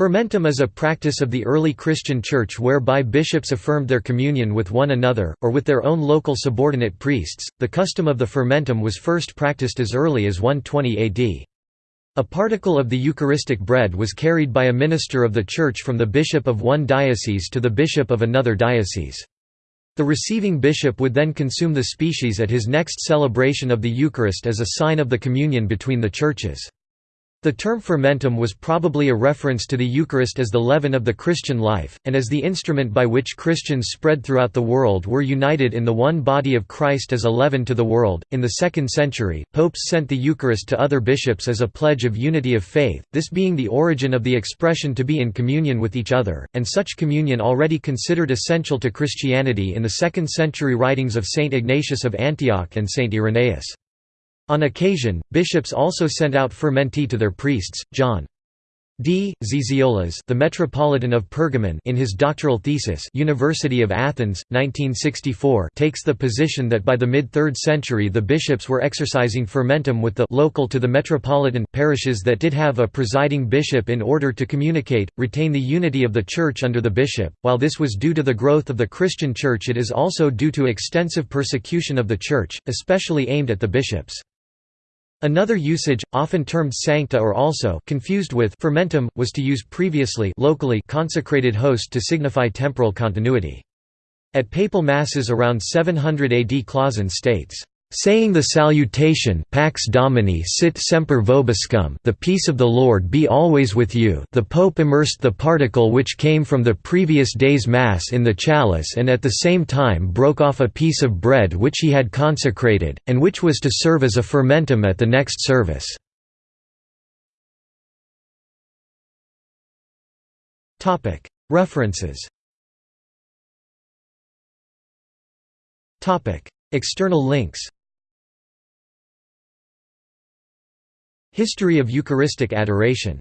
Fermentum is a practice of the early Christian Church whereby bishops affirmed their communion with one another, or with their own local subordinate priests. The custom of the fermentum was first practiced as early as 120 AD. A particle of the Eucharistic bread was carried by a minister of the Church from the bishop of one diocese to the bishop of another diocese. The receiving bishop would then consume the species at his next celebration of the Eucharist as a sign of the communion between the churches. The term fermentum was probably a reference to the Eucharist as the leaven of the Christian life, and as the instrument by which Christians spread throughout the world were united in the one body of Christ as a leaven to the world. In the 2nd century, popes sent the Eucharist to other bishops as a pledge of unity of faith, this being the origin of the expression to be in communion with each other, and such communion already considered essential to Christianity in the 2nd century writings of Saint Ignatius of Antioch and Saint Irenaeus. On occasion, bishops also sent out fermenti to their priests. John D. Zizioulas, the Metropolitan of Pergamon, in his doctoral thesis, University of Athens, 1964, takes the position that by the mid-3rd century the bishops were exercising fermentum with the local to the metropolitan parishes that did have a presiding bishop in order to communicate, retain the unity of the church under the bishop. While this was due to the growth of the Christian church, it is also due to extensive persecution of the church, especially aimed at the bishops. Another usage, often termed sancta or also confused with fermentum, was to use previously locally consecrated host to signify temporal continuity. At papal masses around 700 AD Clausen states, saying the salutation Pax Domini sit semper vobiscum the peace of the Lord be always with you. The Pope immersed the particle which came from the previous day's Mass in the chalice and at the same time broke off a piece of bread which he had consecrated, and which was to serve as a fermentum at the next service. References. External links History of Eucharistic adoration